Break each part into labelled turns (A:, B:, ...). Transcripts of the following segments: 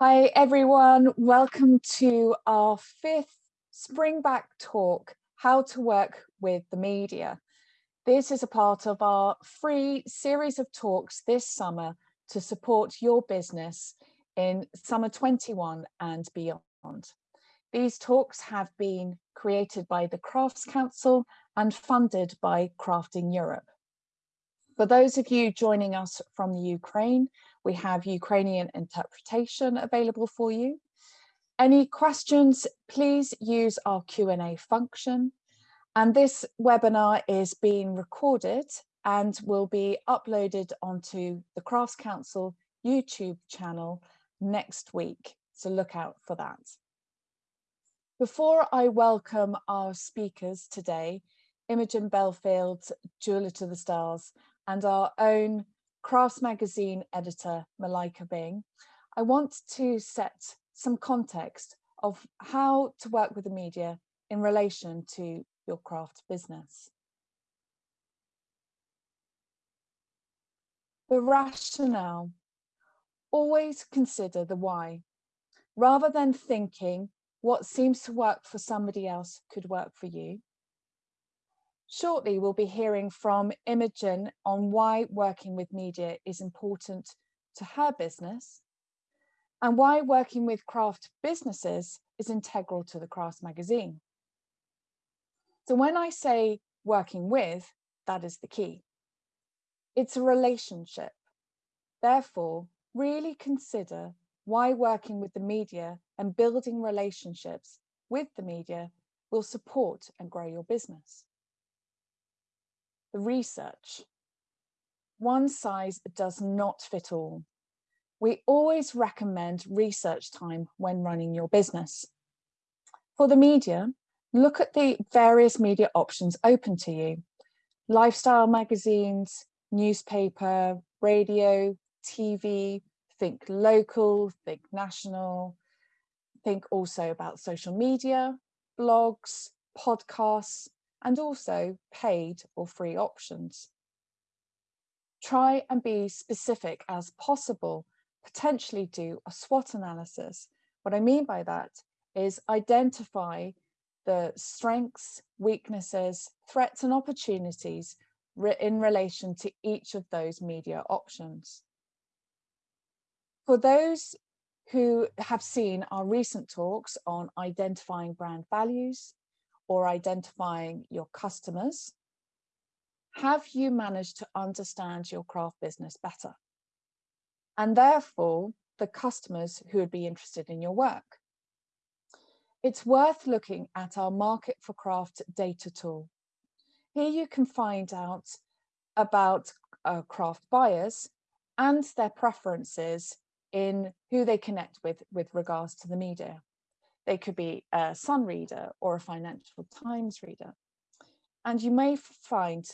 A: Hi everyone, welcome to our fifth Springback talk, How to Work with the Media. This is a part of our free series of talks this summer to support your business in summer 21 and beyond. These talks have been created by the Crafts Council and funded by Crafting Europe. For those of you joining us from the Ukraine, we have Ukrainian interpretation available for you. Any questions, please use our Q&A function. And this webinar is being recorded and will be uploaded onto the Crafts Council YouTube channel next week. So look out for that. Before I welcome our speakers today, Imogen Belfield, Jeweler to the Stars, and our own Crafts Magazine editor, Malaika Byng, I want to set some context of how to work with the media in relation to your craft business. The rationale, always consider the why. Rather than thinking what seems to work for somebody else could work for you, Shortly, we'll be hearing from Imogen on why working with media is important to her business and why working with craft businesses is integral to the Crafts magazine. So when I say working with, that is the key. It's a relationship. Therefore, really consider why working with the media and building relationships with the media will support and grow your business the research. One size does not fit all. We always recommend research time when running your business. For the media, look at the various media options open to you. Lifestyle magazines, newspaper, radio, TV, think local, think national, think also about social media, blogs, podcasts, and also paid or free options. Try and be specific as possible, potentially do a SWOT analysis. What I mean by that is identify the strengths, weaknesses, threats and opportunities in relation to each of those media options. For those who have seen our recent talks on identifying brand values, or identifying your customers? Have you managed to understand your craft business better? And therefore, the customers who would be interested in your work. It's worth looking at our Market for Craft data tool. Here you can find out about uh, craft buyers and their preferences in who they connect with with regards to the media. They could be a Sun reader or a Financial Times reader. And you may find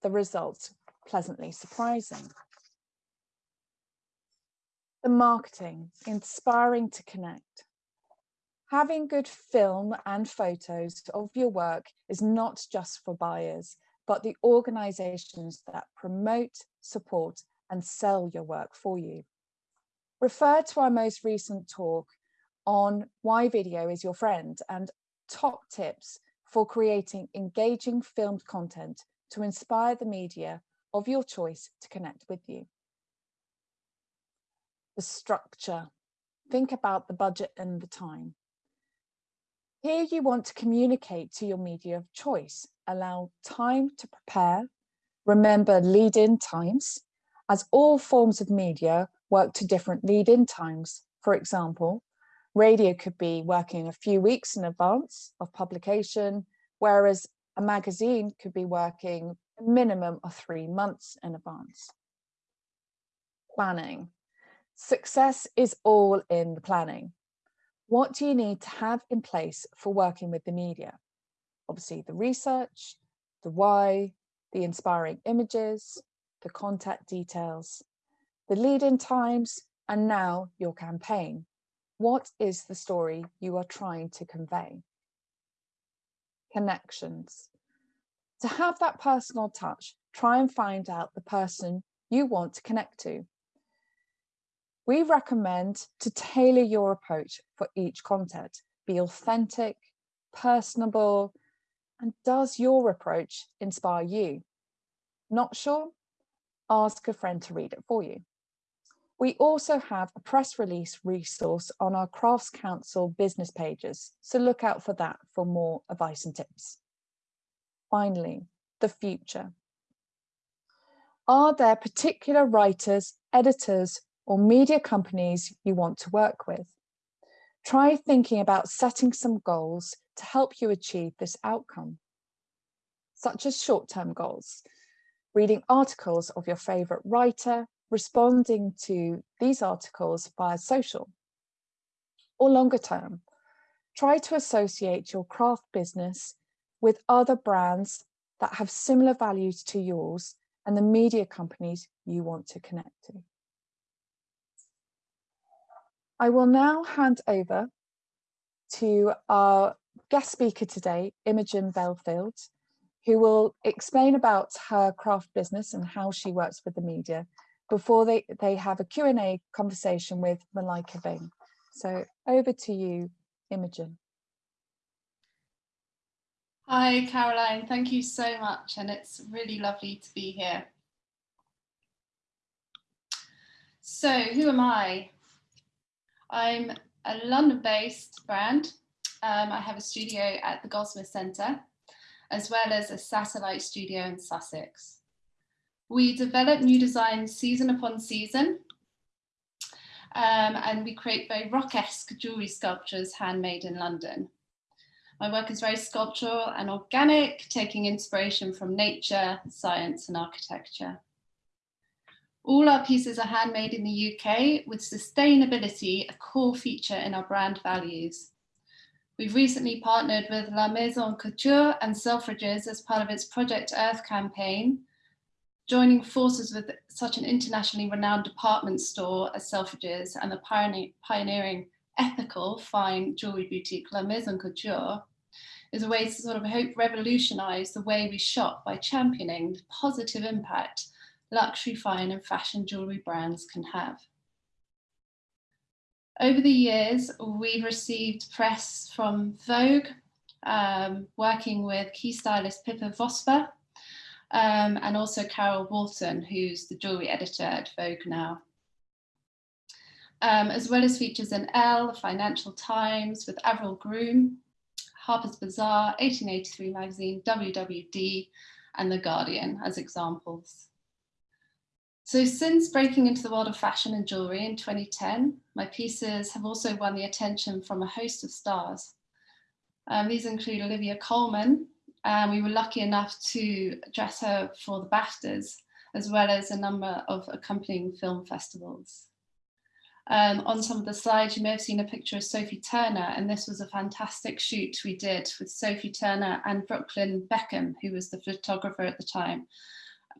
A: the results pleasantly surprising. The marketing, inspiring to connect. Having good film and photos of your work is not just for buyers, but the organizations that promote, support and sell your work for you. Refer to our most recent talk on why video is your friend and top tips for creating engaging filmed content to inspire the media of your choice to connect with you. The structure. Think about the budget and the time. Here you want to communicate to your media of choice. Allow time to prepare. Remember lead-in times, as all forms of media work to different lead-in times. For example, Radio could be working a few weeks in advance of publication, whereas a magazine could be working a minimum of three months in advance. Planning. Success is all in the planning. What do you need to have in place for working with the media? Obviously the research, the why, the inspiring images, the contact details, the lead-in times, and now your campaign. What is the story you are trying to convey? Connections. To have that personal touch, try and find out the person you want to connect to. we recommend to tailor your approach for each content. Be authentic, personable, and does your approach inspire you? Not sure? Ask a friend to read it for you. We also have a press release resource on our Crafts Council business pages, so look out for that for more advice and tips. Finally, the future. Are there particular writers, editors, or media companies you want to work with? Try thinking about setting some goals to help you achieve this outcome, such as short-term goals, reading articles of your favourite writer, responding to these articles via social, or longer term, try to associate your craft business with other brands that have similar values to yours and the media companies you want to connect to. I will now hand over to our guest speaker today, Imogen Belfield, who will explain about her craft business and how she works with the media before they, they have a Q&A conversation with Malaika Byng. So over to you, Imogen.
B: Hi, Caroline. Thank you so much. And it's really lovely to be here. So who am I? I'm a London-based brand. Um, I have a studio at the Goldsmith Centre, as well as a satellite studio in Sussex. We develop new designs season upon season, um, and we create very rock-esque jewellery sculptures handmade in London. My work is very sculptural and organic, taking inspiration from nature, science and architecture. All our pieces are handmade in the UK with sustainability a core feature in our brand values. We've recently partnered with La Maison Couture and Selfridges as part of its Project Earth campaign, joining forces with such an internationally renowned department store as Selfridges and the pioneering ethical fine jewelry boutique La Maison Couture is a way to sort of hope revolutionize the way we shop by championing the positive impact luxury fine and fashion jewelry brands can have. Over the years, we've received press from Vogue, um, working with key stylist Pippa Vosper, um, and also Carol Woolton, who's the jewelry editor at Vogue now. Um, as well as features in Elle, Financial Times, with Avril Groom, Harper's Bazaar, 1883 magazine, WWD, and The Guardian as examples. So since breaking into the world of fashion and jewellery in 2010, my pieces have also won the attention from a host of stars. Um, these include Olivia Colman, and we were lucky enough to dress her for the BAFTAs, as well as a number of accompanying film festivals. Um, on some of the slides, you may have seen a picture of Sophie Turner, and this was a fantastic shoot we did with Sophie Turner and Brooklyn Beckham, who was the photographer at the time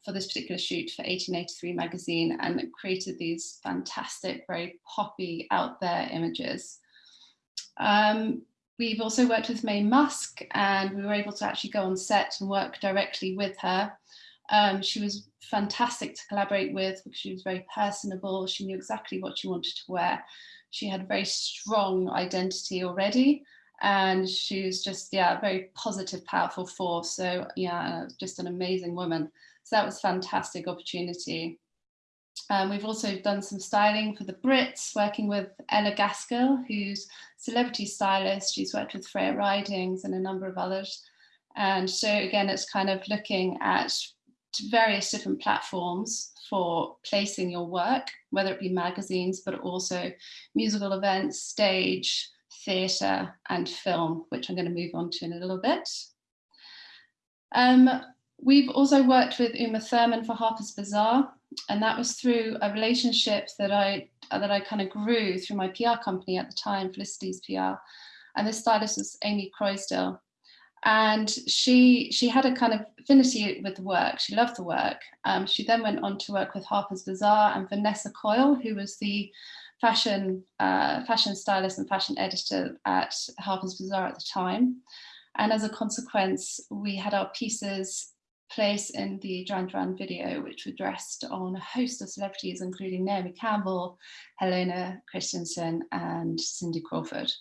B: for this particular shoot for 1883 magazine and created these fantastic, very poppy out there images. Um, we've also worked with Maye Musk and we were able to actually go on set and work directly with her um, she was fantastic to collaborate with because she was very personable. She knew exactly what she wanted to wear. She had a very strong identity already and she was just, yeah, a very positive, powerful force. So yeah, just an amazing woman. So that was fantastic opportunity. Um, we've also done some styling for the Brits, working with Ella Gaskell, who's celebrity stylist. She's worked with Freya Ridings and a number of others. And so again, it's kind of looking at various different platforms for placing your work, whether it be magazines, but also musical events, stage, theatre and film, which I'm going to move on to in a little bit. Um, we've also worked with Uma Thurman for Harper's Bazaar, and that was through a relationship that I that I kind of grew through my PR company at the time, Felicity's PR. And this stylist was Amy Croysdale, and she she had a kind of affinity with the work. She loved the work. Um, she then went on to work with Harper's Bazaar and Vanessa Coyle, who was the fashion uh, fashion stylist and fashion editor at Harper's Bazaar at the time. And as a consequence, we had our pieces place in the Duran Duran video, which were dressed on a host of celebrities, including Naomi Campbell, Helena Christensen, and Cindy Crawford.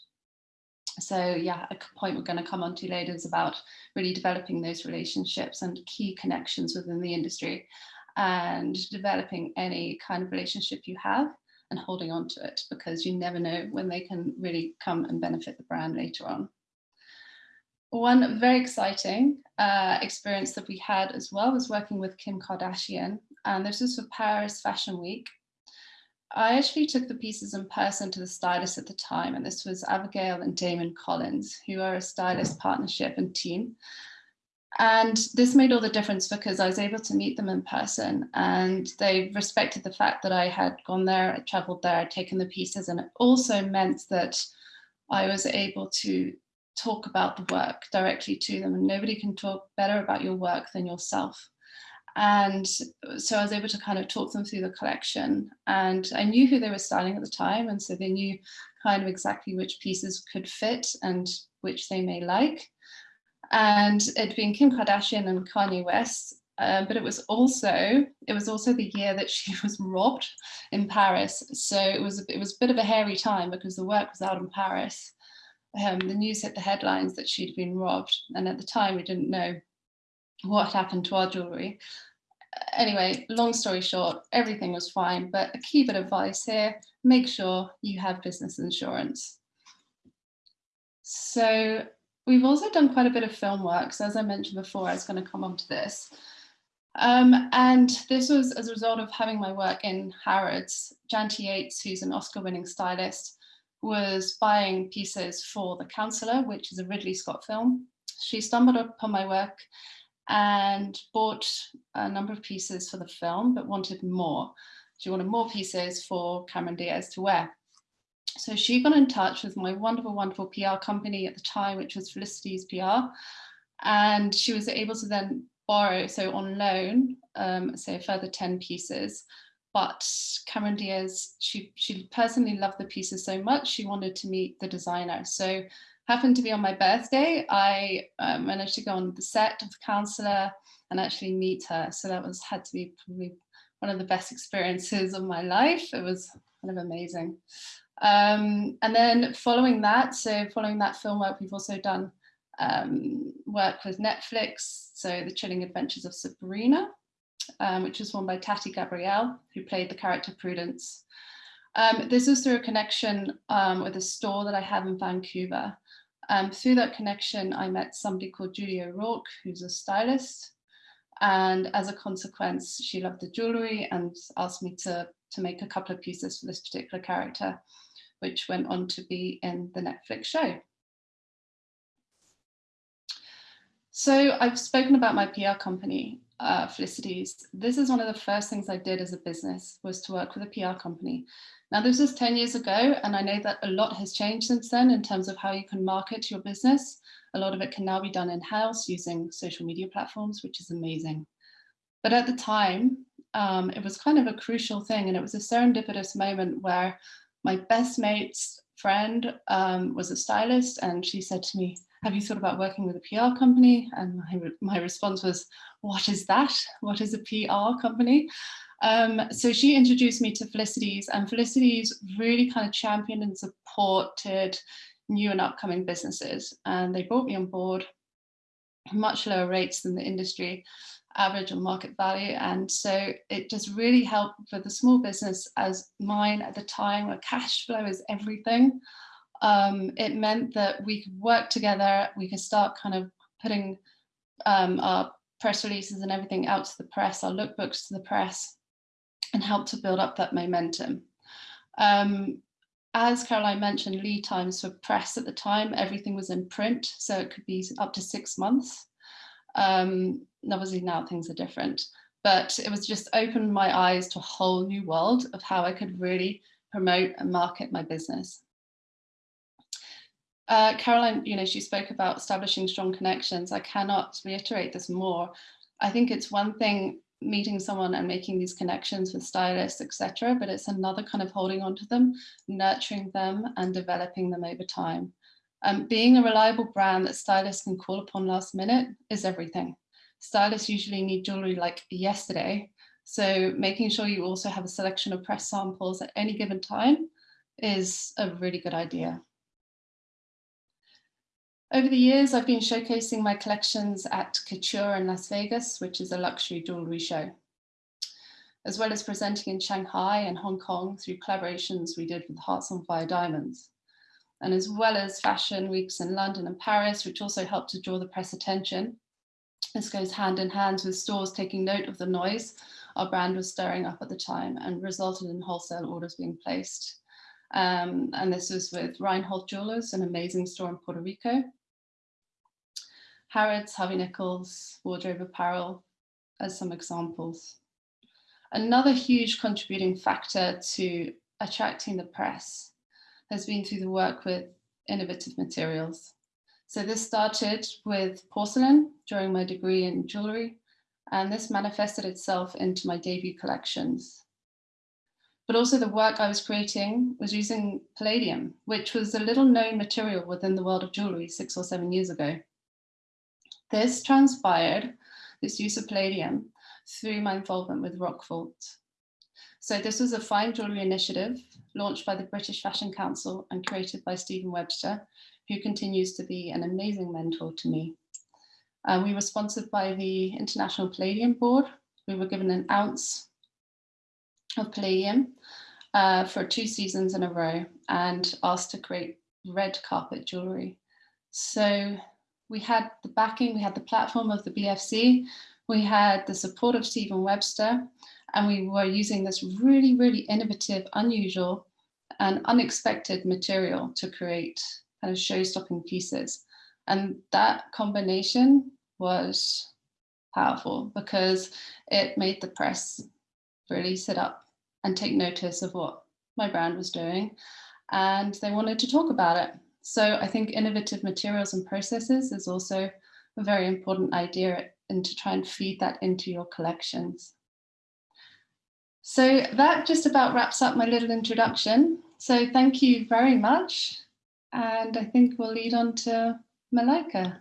B: So yeah, a point we're going to come on to later is about really developing those relationships and key connections within the industry and developing any kind of relationship you have and holding on to it because you never know when they can really come and benefit the brand later on. One very exciting uh, experience that we had as well was working with Kim Kardashian and this was for Paris Fashion Week. I actually took the pieces in person to the stylist at the time and this was Abigail and Damon Collins who are a stylist partnership and team and this made all the difference because I was able to meet them in person and they respected the fact that I had gone there, I traveled there, I'd taken the pieces and it also meant that I was able to talk about the work directly to them and nobody can talk better about your work than yourself. And so I was able to kind of talk them through the collection and I knew who they were styling at the time and so they knew kind of exactly which pieces could fit and which they may like and it'd been Kim Kardashian and Kanye West. Um, but it was also it was also the year that she was robbed in Paris. So it was it was a bit of a hairy time because the work was out in Paris. Um, the news hit the headlines that she'd been robbed, and at the time we didn't know what happened to our jewelry. Anyway, long story short, everything was fine, but a key bit of advice here, make sure you have business insurance. So We've also done quite a bit of film work. So as I mentioned before, I was going to come on to this. Um, and this was as a result of having my work in Harrods. Janty Yates, who's an Oscar winning stylist, was buying pieces for The Counselor, which is a Ridley Scott film. She stumbled upon my work and bought a number of pieces for the film, but wanted more. She wanted more pieces for Cameron Diaz to wear. So she got in touch with my wonderful, wonderful PR company at the time, which was Felicity's PR. And she was able to then borrow, so on loan, um, say a further 10 pieces. But Cameron Diaz, she, she personally loved the pieces so much, she wanted to meet the designer. So happened to be on my birthday, I uh, managed to go on the set of The Counselor and actually meet her. So that was had to be probably one of the best experiences of my life. It was kind of amazing. Um, and then following that, so following that film work, we've also done um, work with Netflix, so The Chilling Adventures of Sabrina, um, which was won by Tati Gabrielle, who played the character Prudence. Um, this is through a connection um, with a store that I have in Vancouver. Um, through that connection, I met somebody called Julie O'Rourke, who's a stylist. And as a consequence, she loved the jewelry and asked me to, to make a couple of pieces for this particular character which went on to be in the Netflix show. So I've spoken about my PR company, uh, Felicities. This is one of the first things I did as a business was to work with a PR company. Now this was 10 years ago and I know that a lot has changed since then in terms of how you can market your business. A lot of it can now be done in-house using social media platforms, which is amazing. But at the time, um, it was kind of a crucial thing and it was a serendipitous moment where my best mate's friend um, was a stylist and she said to me, have you thought about working with a PR company? And my, my response was, what is that? What is a PR company? Um, so she introduced me to Felicities and Felicities really kind of championed and supported new and upcoming businesses. And they brought me on board much lower rates than the industry average or market value. And so it just really helped for the small business as mine at the time where cash flow is everything. Um, it meant that we could work together, we could start kind of putting um, our press releases and everything out to the press, our lookbooks to the press, and help to build up that momentum. Um, as Caroline mentioned, lead times for press at the time, everything was in print, so it could be up to six months. Um, obviously now things are different, but it was just opened my eyes to a whole new world of how I could really promote and market my business. Uh, Caroline, you know, she spoke about establishing strong connections. I cannot reiterate this more. I think it's one thing meeting someone and making these connections with stylists, etc. But it's another kind of holding on to them, nurturing them and developing them over time. Um, being a reliable brand that stylists can call upon last minute is everything. stylists usually need jewelry like yesterday. So making sure you also have a selection of press samples at any given time is a really good idea. Over the years, I've been showcasing my collections at Couture in Las Vegas, which is a luxury jewelry show, as well as presenting in Shanghai and Hong Kong through collaborations we did with Hearts on Fire Diamonds, and as well as fashion weeks in London and Paris, which also helped to draw the press attention. This goes hand in hand with stores taking note of the noise our brand was stirring up at the time and resulted in wholesale orders being placed. Um, and this was with Reinhold Jewelers, an amazing store in Puerto Rico, Harrods, Harvey Nichols, Wardrobe Apparel as some examples. Another huge contributing factor to attracting the press has been through the work with innovative materials. So this started with porcelain during my degree in jewelry, and this manifested itself into my debut collections. But also the work I was creating was using palladium, which was a little known material within the world of jewelry six or seven years ago. This transpired, this use of palladium, through my involvement with Rockvault. So this was a fine jewellery initiative launched by the British Fashion Council and created by Stephen Webster, who continues to be an amazing mentor to me. Uh, we were sponsored by the International Palladium Board. We were given an ounce of palladium uh, for two seasons in a row and asked to create red carpet jewellery. So we had the backing, we had the platform of the BFC, we had the support of Stephen Webster, and we were using this really, really innovative, unusual, and unexpected material to create kind of show-stopping pieces. And that combination was powerful because it made the press really sit up and take notice of what my brand was doing. And they wanted to talk about it. So I think innovative materials and processes is also a very important idea and to try and feed that into your collections. So that just about wraps up my little introduction. So thank you very much. And I think we'll lead on to Malaika.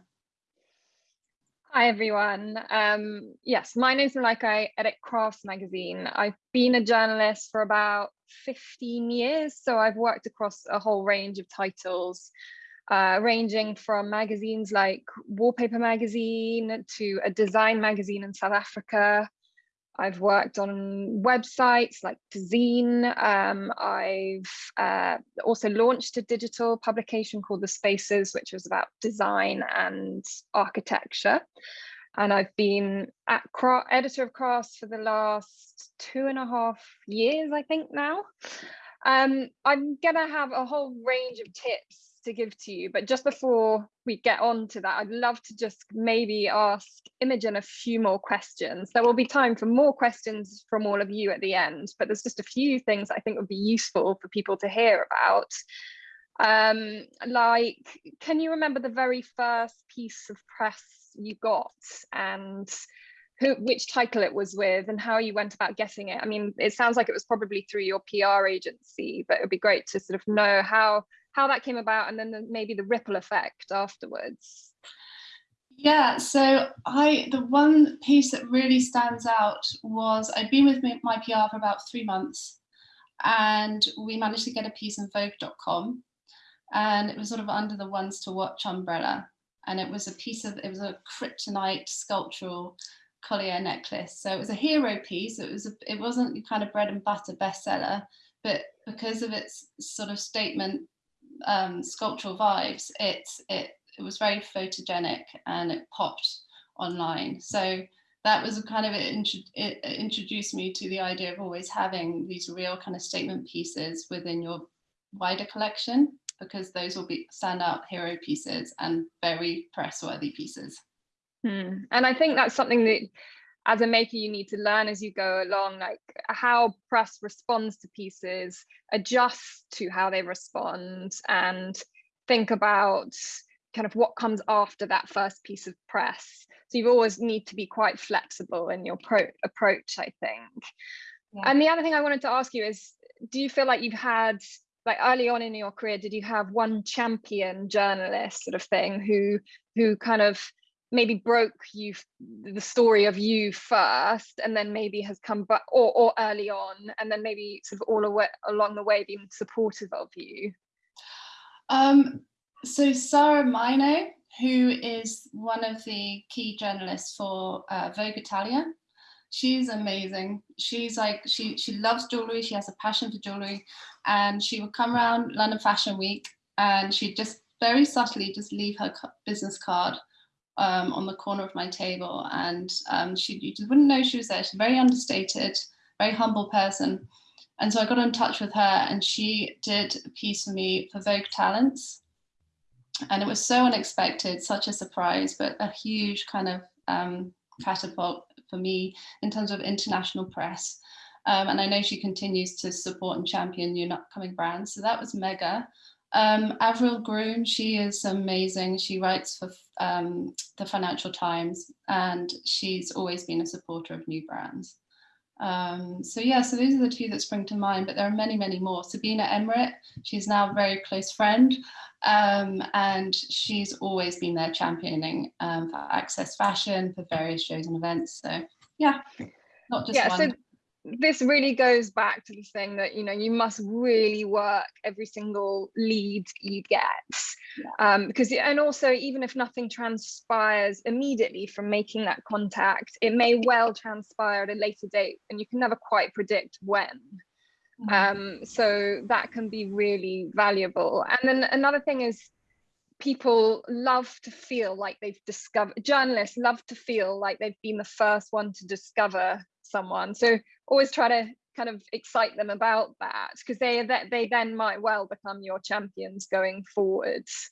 C: Hi everyone. Um, yes, my name is Malaika. I edit Crafts magazine. I've been a journalist for about 15 years. So I've worked across a whole range of titles, uh, ranging from magazines like Wallpaper Magazine to a design magazine in South Africa. I've worked on websites like Dezeen. Um, I've uh, also launched a digital publication called The Spaces, which was about design and architecture. And I've been at editor of crafts for the last two and a half years, I think now. Um, I'm gonna have a whole range of tips to give to you, but just before we get on to that, I'd love to just maybe ask Imogen a few more questions. There will be time for more questions from all of you at the end, but there's just a few things I think would be useful for people to hear about. Um, like, can you remember the very first piece of press you got and who, which title it was with and how you went about getting it? I mean, it sounds like it was probably through your PR agency, but it would be great to sort of know how how that came about and then the, maybe the ripple effect afterwards.
B: Yeah, so I the one piece that really stands out was I'd been with my PR for about three months and we managed to get a piece in Vogue.com and it was sort of under the ones to watch umbrella. And it was a piece of it was a kryptonite sculptural collier necklace. So it was a hero piece. It was a, it wasn't kind of bread and butter bestseller but because of its sort of statement um, sculptural vibes, it, it, it was very photogenic and it popped online. So that was kind of, it, it introduced me to the idea of always having these real kind of statement pieces within your wider collection because those will be standout hero pieces and very press worthy pieces.
C: Hmm. And I think that's something that as a maker you need to learn as you go along like how press responds to pieces adjust to how they respond and think about kind of what comes after that first piece of press so you always need to be quite flexible in your approach i think yeah. and the other thing i wanted to ask you is do you feel like you've had like early on in your career did you have one champion journalist sort of thing who who kind of maybe broke you the story of you first and then maybe has come back or, or early on and then maybe sort of all away, along the way been supportive of you
B: um, so Sara Maino, who is one of the key journalists for uh, Vogue Italia, she's amazing. She's like, she, she loves jewelry. She has a passion for jewelry and she would come around London Fashion Week and she'd just very subtly just leave her business card um, on the corner of my table and um, she you just wouldn't know she was there. She's very understated, very humble person. And so I got in touch with her and she did a piece for me for Vogue Talents. And it was so unexpected, such a surprise, but a huge kind of um, catapult for me in terms of international press. Um, and I know she continues to support and champion new upcoming brands. So that was mega. Um, Avril Groom, she is amazing. She writes for um, the Financial Times and she's always been a supporter of new brands. Um, so yeah, so those are the two that spring to mind, but there are many, many more. Sabina Emmerich, she's now a very close friend um, and she's always been there championing um, for Access Fashion, for various shows and events. So yeah, not just
C: yeah,
B: one.
C: So this really goes back to the thing that you know you must really work every single lead you get yeah. um, because and also even if nothing transpires immediately from making that contact it may well transpire at a later date and you can never quite predict when mm. um, so that can be really valuable and then another thing is people love to feel like they've discovered journalists love to feel like they've been the first one to discover someone. So always try to kind of excite them about that because they they then might well become your champions going forwards.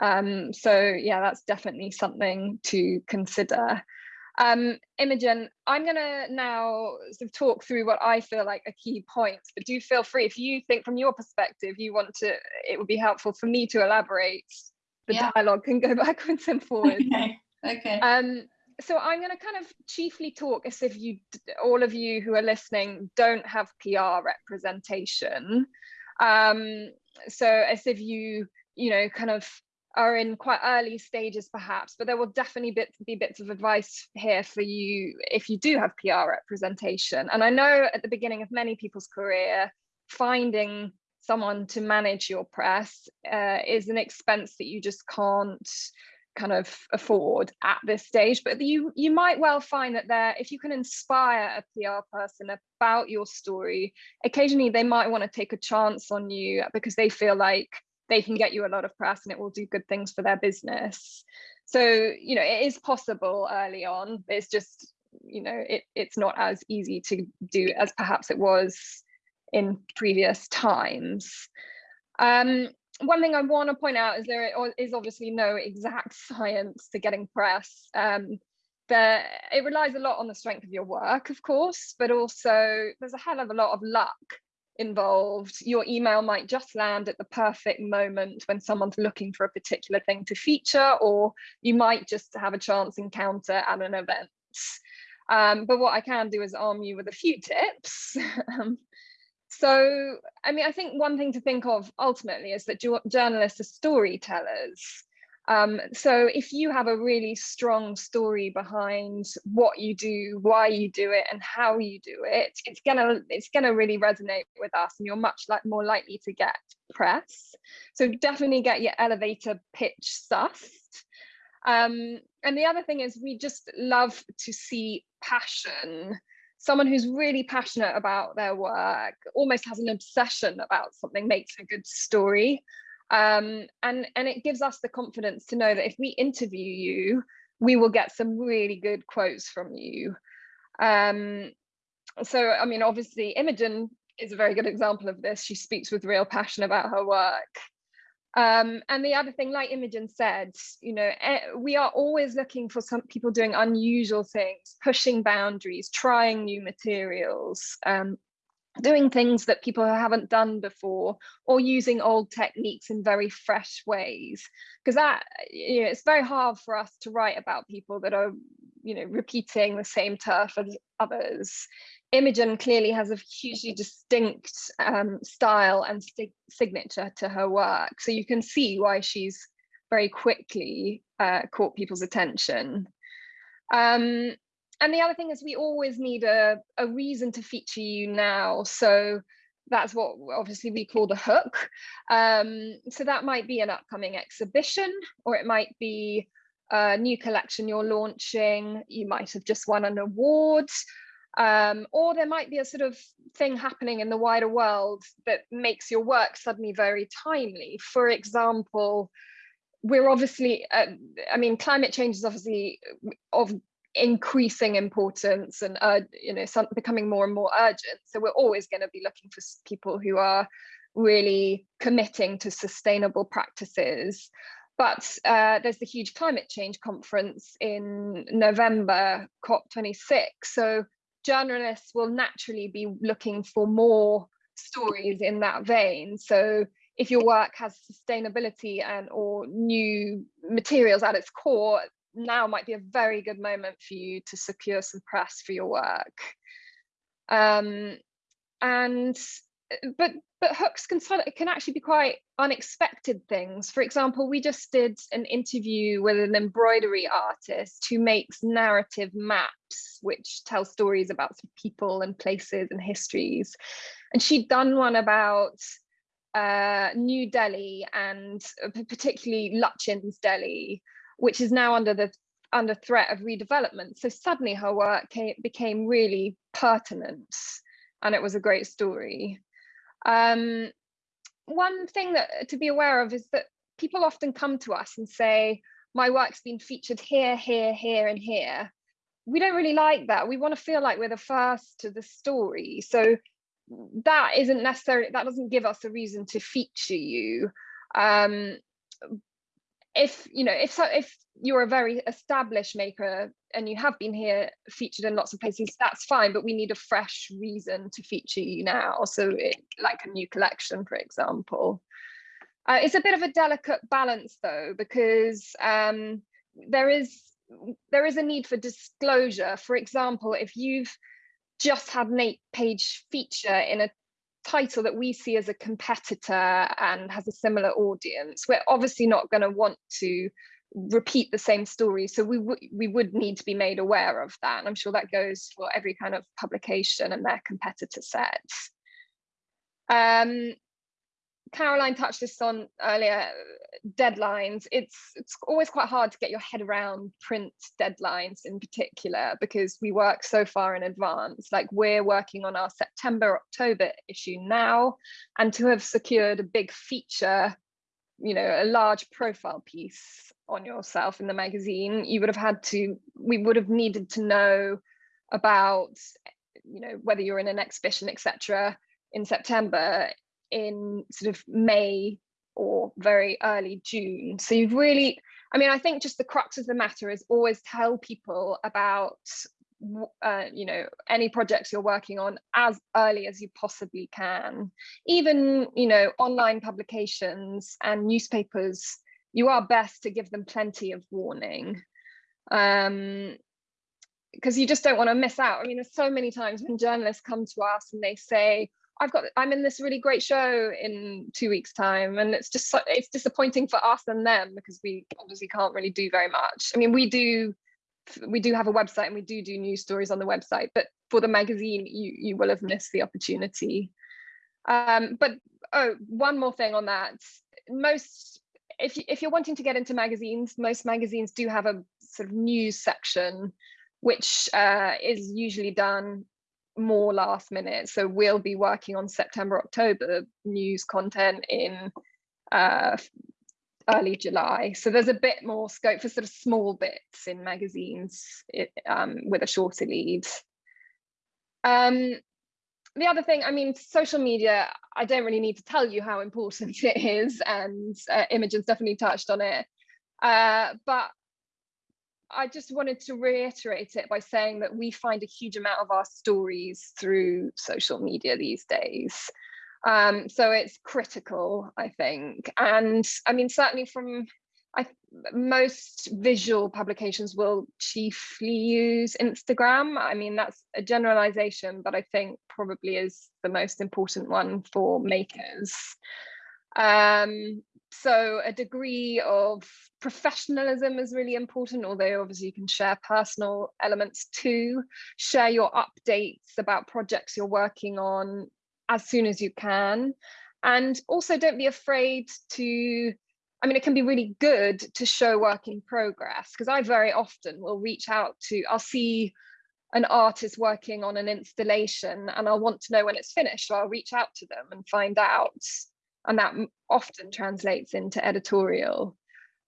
C: Um, so yeah, that's definitely something to consider. Um, Imogen, I'm gonna now sort of talk through what I feel like are key points, but do feel free if you think from your perspective you want to, it would be helpful for me to elaborate. The yeah. dialogue can go backwards and forwards.
B: Okay. Okay.
C: Um, so I'm going to kind of chiefly talk as if you, all of you who are listening, don't have PR representation. Um, so as if you, you know, kind of are in quite early stages perhaps, but there will definitely bit, be bits of advice here for you if you do have PR representation. And I know at the beginning of many people's career, finding someone to manage your press uh, is an expense that you just can't kind of afford at this stage but you you might well find that there if you can inspire a PR person about your story occasionally they might want to take a chance on you because they feel like they can get you a lot of press and it will do good things for their business. So you know it is possible early on it's just you know it, it's not as easy to do as perhaps it was in previous times. Um, one thing I want to point out is there is obviously no exact science to getting press. Um, it relies a lot on the strength of your work, of course, but also there's a hell of a lot of luck involved. Your email might just land at the perfect moment when someone's looking for a particular thing to feature, or you might just have a chance encounter at an event. Um, but what I can do is arm you with a few tips. So, I mean, I think one thing to think of ultimately is that journalists are storytellers. Um, so if you have a really strong story behind what you do, why you do it, and how you do it, it's gonna it's gonna really resonate with us, and you're much like more likely to get press. So definitely get your elevator pitch sussed. Um, and the other thing is we just love to see passion someone who's really passionate about their work almost has an obsession about something makes a good story. Um, and and it gives us the confidence to know that if we interview you we will get some really good quotes from you. Um, so i mean obviously imogen is a very good example of this. She speaks with real passion about her work um, and the other thing, like Imogen said, you know, eh, we are always looking for some people doing unusual things, pushing boundaries, trying new materials, um, doing things that people haven't done before, or using old techniques in very fresh ways. Because that, you know, it's very hard for us to write about people that are, you know, repeating the same turf as others. Imogen clearly has a hugely distinct um, style and signature to her work. So you can see why she's very quickly uh, caught people's attention. Um, and the other thing is we always need a, a reason to feature you now. So that's what obviously we call the hook. Um, so that might be an upcoming exhibition, or it might be a new collection you're launching. You might have just won an award, um, or there might be a sort of thing happening in the wider world that makes your work suddenly very timely. For example, we're obviously, uh, I mean, climate change is obviously of increasing importance and uh, you know some, becoming more and more urgent. So we're always going to be looking for people who are really committing to sustainable practices. But uh, there's the huge climate change conference in November COP26 so journalists will naturally be looking for more stories in that vein so if your work has sustainability and or new materials at its core now might be a very good moment for you to secure some press for your work. Um, and but but hooks can can actually be quite unexpected things. For example, we just did an interview with an embroidery artist who makes narrative maps, which tell stories about people and places and histories. And she'd done one about uh, New Delhi and uh, particularly Lutyens Delhi, which is now under the under threat of redevelopment. So suddenly her work came, became really pertinent and it was a great story. Um, one thing that to be aware of is that people often come to us and say, my work's been featured here, here, here, and here. We don't really like that. We want to feel like we're the first to the story. So that isn't necessarily, that doesn't give us a reason to feature you. Um, if you know if so if you're a very established maker and you have been here featured in lots of places that's fine but we need a fresh reason to feature you now. So it, like a new collection for example. Uh, it's a bit of a delicate balance though because um, there is there is a need for disclosure. For example if you've just had an eight page feature in a title that we see as a competitor and has a similar audience, we're obviously not going to want to repeat the same story. So we, we would need to be made aware of that. And I'm sure that goes for every kind of publication and their competitor sets. Um, Caroline touched this on earlier, deadlines. It's it's always quite hard to get your head around print deadlines in particular because we work so far in advance. Like we're working on our September October issue now, and to have secured a big feature, you know, a large profile piece on yourself in the magazine, you would have had to. We would have needed to know about, you know, whether you're in an exhibition, etc. In September in sort of May or very early June. So you've really, I mean, I think just the crux of the matter is always tell people about uh, you know any projects you're working on as early as you possibly can. Even you know online publications and newspapers you are best to give them plenty of warning. Um because you just don't want to miss out. I mean there's so many times when journalists come to us and they say I've got I'm in this really great show in two weeks time and it's just so, it's disappointing for us and them because we obviously can't really do very much. I mean we do we do have a website and we do do news stories on the website but for the magazine you you will have missed the opportunity. Um but oh one more thing on that. Most if you, if you're wanting to get into magazines most magazines do have a sort of news section which uh, is usually done more last minute. So we'll be working on September, October news content in uh, early July. So there's a bit more scope for sort of small bits in magazines it, um, with a shorter lead. Um, the other thing, I mean, social media, I don't really need to tell you how important it is and uh, Imogen's definitely touched on it. Uh, but I just wanted to reiterate it by saying that we find a huge amount of our stories through social media these days. Um, so it's critical, I think. And I mean, certainly from I, most visual publications will chiefly use Instagram. I mean, that's a generalization, but I think probably is the most important one for makers. Um, so a degree of professionalism is really important, although obviously you can share personal elements too. Share your updates about projects you're working on as soon as you can. And also don't be afraid to, I mean, it can be really good to show work in progress because I very often will reach out to, I'll see an artist working on an installation and I'll want to know when it's finished. So I'll reach out to them and find out. And that often translates into editorial.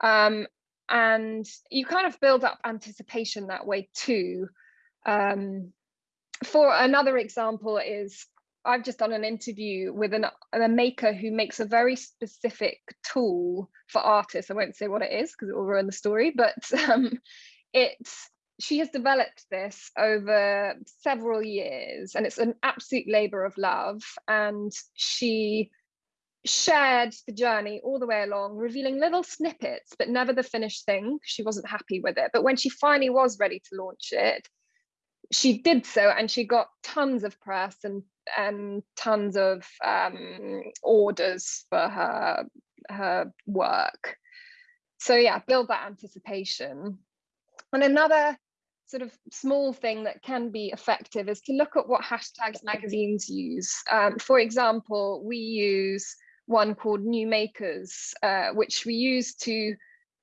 C: Um, and you kind of build up anticipation that way too. Um, for another example is I've just done an interview with an, a maker who makes a very specific tool for artists. I won't say what it is because it will ruin the story, but um, it's she has developed this over several years and it's an absolute labor of love. And she shared the journey all the way along, revealing little snippets, but never the finished thing. She wasn't happy with it. But when she finally was ready to launch it, she did so and she got tons of press and and tons of um, orders for her her work. So yeah, build that anticipation. And another sort of small thing that can be effective is to look at what hashtags magazines use. Um, for example, we use one called New Makers, uh, which we use to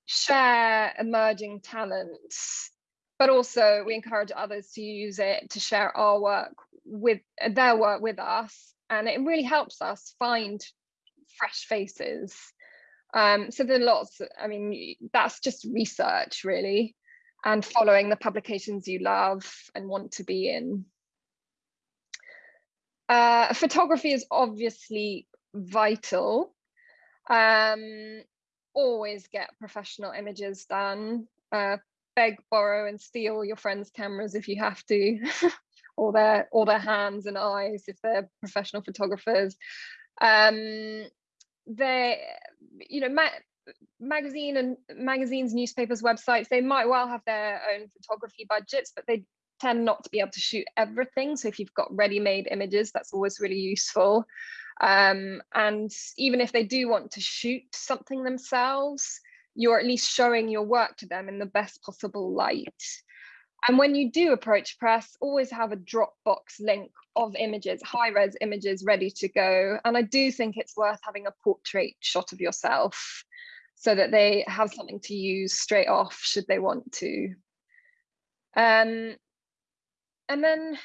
C: share emerging talents, but also we encourage others to use it to share our work with their work with us. And it really helps us find fresh faces. Um, so there are lots, I mean, that's just research really, and following the publications you love and want to be in. Uh, photography is obviously vital. Um, always get professional images done. Uh, beg, borrow, and steal your friends' cameras if you have to, or their or their hands and eyes if they're professional photographers. Um, they, you know, ma magazine and magazines, newspapers, websites, they might well have their own photography budgets, but they tend not to be able to shoot everything. So if you've got ready-made images, that's always really useful. Um, and even if they do want to shoot something themselves, you're at least showing your work to them in the best possible light. And when you do approach press, always have a Dropbox link of images, high res images ready to go. And I do think it's worth having a portrait shot of yourself so that they have something to use straight off should they want to. Um, and then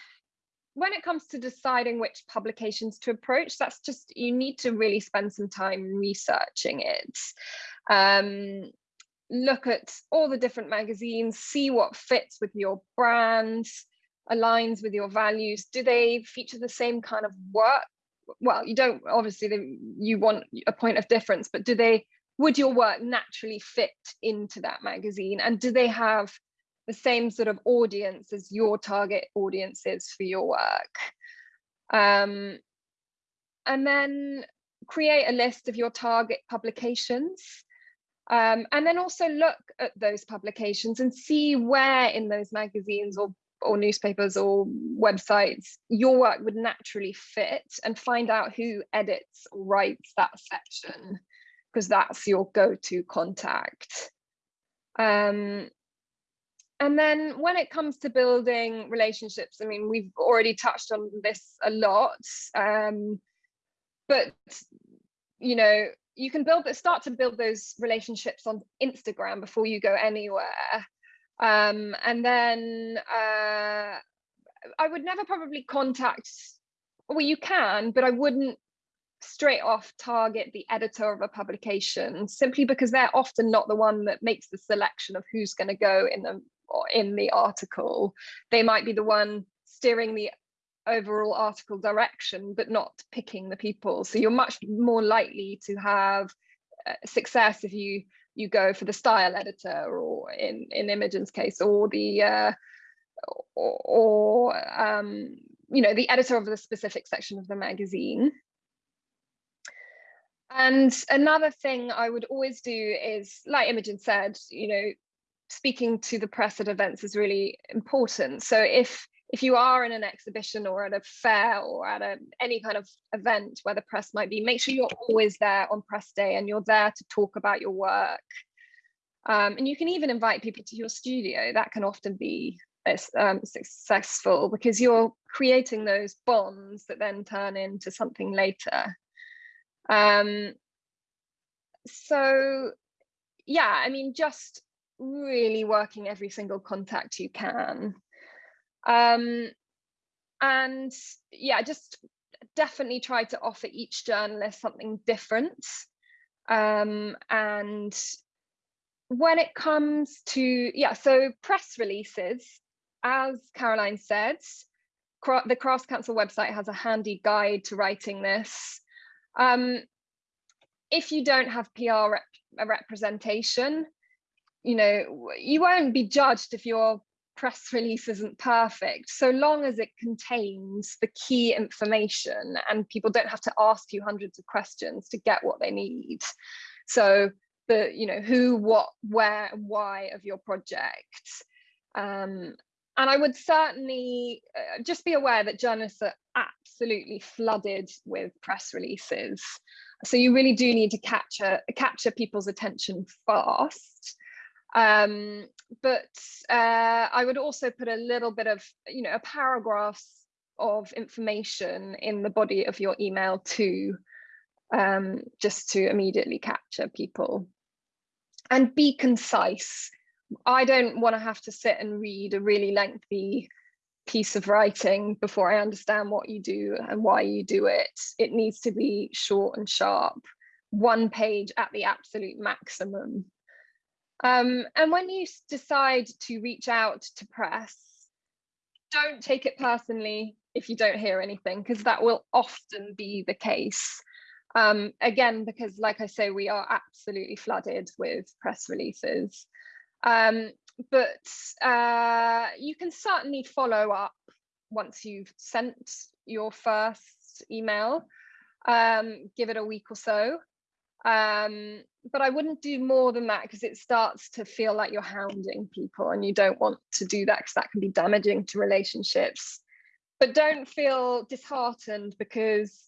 C: when it comes to deciding which publications to approach, that's just, you need to really spend some time researching it. Um, look at all the different magazines, see what fits with your brand, aligns with your values. Do they feature the same kind of work? Well, you don't, obviously you want a point of difference, but do they, would your work naturally fit into that magazine? And do they have the same sort of audience as your target audience is for your work. Um, and then create a list of your target publications. Um, and then also look at those publications and see where in those magazines or, or newspapers or websites your work would naturally fit and find out who edits or writes that section because that's your go-to contact. Um, and then when it comes to building relationships, I mean, we've already touched on this a lot, um, but you know, you can build start to build those relationships on Instagram before you go anywhere. Um, and then uh, I would never probably contact, well, you can, but I wouldn't straight off target the editor of a publication simply because they're often not the one that makes the selection of who's going to go in the in the article. They might be the one steering the overall article direction, but not picking the people. So you're much more likely to have uh, success if you you go for the style editor or in in Imogen's case or the uh, or, or um, you know the editor of the specific section of the magazine. And another thing I would always do is, like Imogen said, you know, speaking to the press at events is really important. So if if you are in an exhibition or at a fair or at a, any kind of event where the press might be, make sure you're always there on press day and you're there to talk about your work. Um, and you can even invite people to your studio. That can often be um, successful because you're creating those bonds that then turn into something later. Um, so yeah, I mean, just really working every single contact you can. Um, and yeah, just definitely try to offer each journalist something different. Um, and when it comes to, yeah, so press releases, as Caroline said, the Crafts Council website has a handy guide to writing this. Um, if you don't have PR rep representation, you know, you won't be judged if your press release isn't perfect, so long as it contains the key information and people don't have to ask you hundreds of questions to get what they need. So the, you know, who, what, where, and why of your project. Um, and I would certainly uh, just be aware that journalists are absolutely flooded with press releases. So you really do need to capture capture people's attention fast. Um, but uh, I would also put a little bit of, you know, a paragraph of information in the body of your email too, um, just to immediately capture people. And be concise. I don't want to have to sit and read a really lengthy piece of writing before I understand what you do and why you do it. It needs to be short and sharp, one page at the absolute maximum. Um, and when you decide to reach out to press, don't take it personally if you don't hear anything, because that will often be the case. Um, again, because like I say, we are absolutely flooded with press releases. Um, but uh, you can certainly follow up once you've sent your first email, um, give it a week or so. Um, but I wouldn't do more than that because it starts to feel like you're hounding people and you don't want to do that because that can be damaging to relationships. But don't feel disheartened because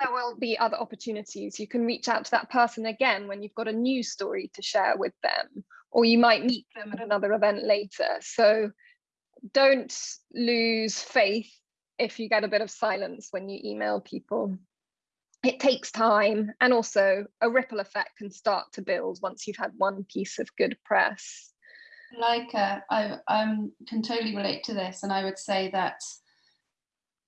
C: there will be other opportunities. You can reach out to that person again when you've got a new story to share with them, or you might meet them at another event later. So don't lose faith if you get a bit of silence when you email people it takes time and also a ripple effect can start to build once you've had one piece of good press.
B: Like uh, I um, can totally relate to this and I would say that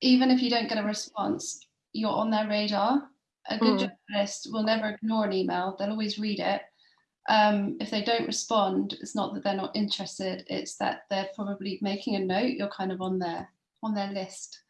B: even if you don't get a response, you're on their radar. A good mm. journalist will never ignore an email, they'll always read it. Um, if they don't respond, it's not that they're not interested, it's that they're probably making a note, you're kind of on their on their list.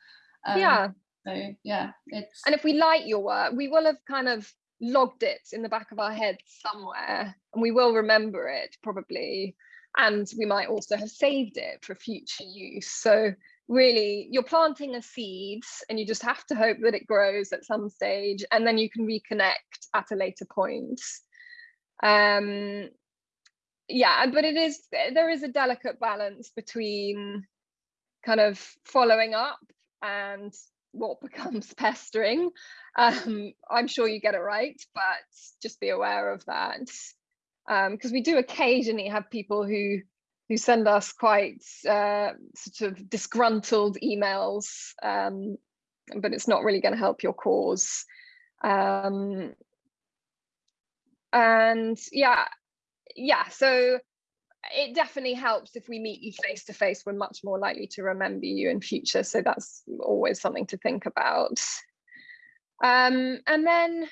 C: Um, yeah,
B: so yeah, it's
C: and if we like your work, we will have kind of logged it in the back of our heads somewhere, and we will remember it probably, and we might also have saved it for future use. So really, you're planting a seed, and you just have to hope that it grows at some stage, and then you can reconnect at a later point. Um, yeah, but it is there is a delicate balance between kind of following up and what becomes pestering. Um, I'm sure you get it right, but just be aware of that. Because um, we do occasionally have people who who send us quite uh, sort of disgruntled emails, um, but it's not really going to help your cause. Um, and yeah, yeah, so it definitely helps if we meet you face to face we're much more likely to remember you in future. So that's always something to think about. Um, and then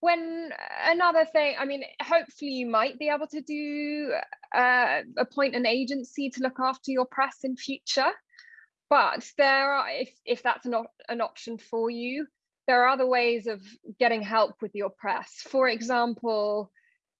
C: when another thing i mean hopefully you might be able to do uh, appoint an agency to look after your press in future. But there are if if that's not an option for you there are other ways of getting help with your press. For example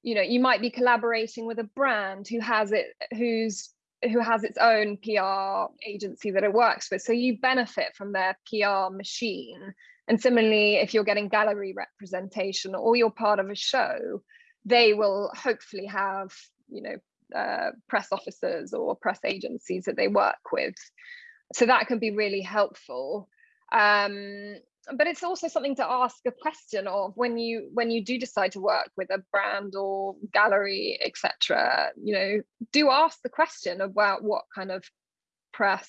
C: you know you might be collaborating with a brand who has it who's who has its own PR agency that it works with. So you benefit from their PR machine. And similarly, if you're getting gallery representation or you're part of a show, they will hopefully have, you know, uh, press officers or press agencies that they work with. So that can be really helpful. Um, but it's also something to ask a question of when you when you do decide to work with a brand or gallery etc you know do ask the question about what kind of press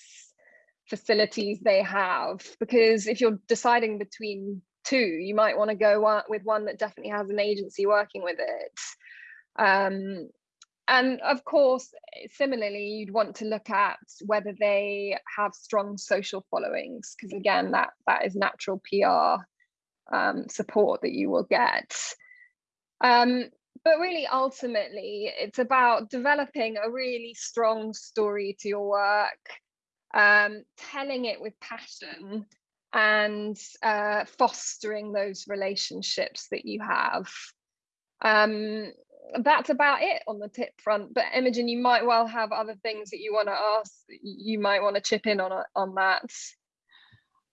C: facilities they have because if you're deciding between two you might want to go with one that definitely has an agency working with it. Um, and of course similarly you'd want to look at whether they have strong social followings because again that that is natural pr um, support that you will get. Um, but really ultimately it's about developing a really strong story to your work um, telling it with passion and uh, fostering those relationships that you have. Um, that's about it on the tip front. But Imogen, you might well have other things that you want to ask. You might want to chip in on on that.